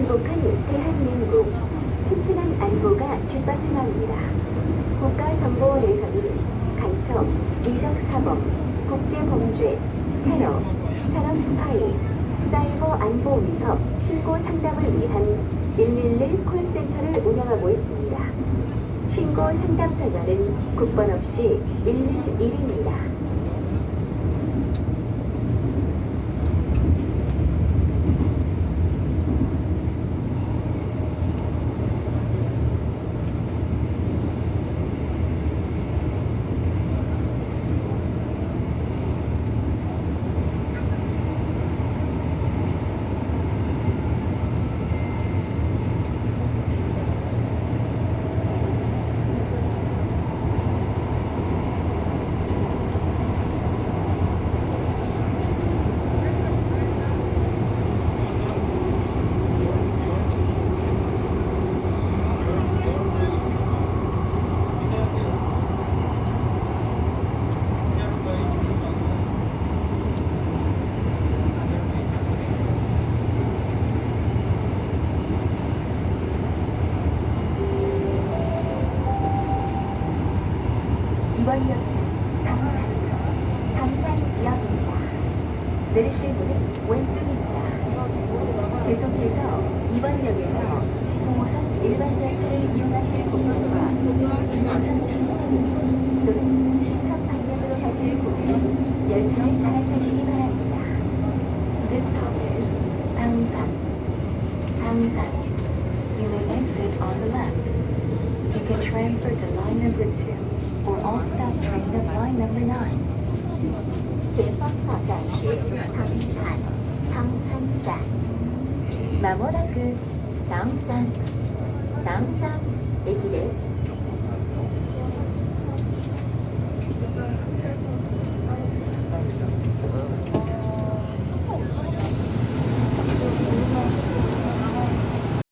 행복한 대한민국 튼튼한 안보가 뒷받침합니다. 국가정보원에서는 간첩, 이적사범, 국제범죄, 테러, 산업 스파이, 사이버 안보 위협 신고 상담을 위한 111 콜센터를 운영하고 있습니다. 신고 상담 전화는 국번 없이 111입니다. 이번 역은 당산, 당산역입니다. 내리실 문은 왼쪽입니다. 계속해서 이번 역에서 9호선 일반 열차를 이용하실 고객과 2호선 신호등 또는 신천 방면으로 가실 고객은 열차를 갈아타시기 바랍니다. You may exit on the left. You can transfer to line number 2 or all stop train of line number 9. 前方到站是唐山，唐山站。まもなく唐山、唐山駅です。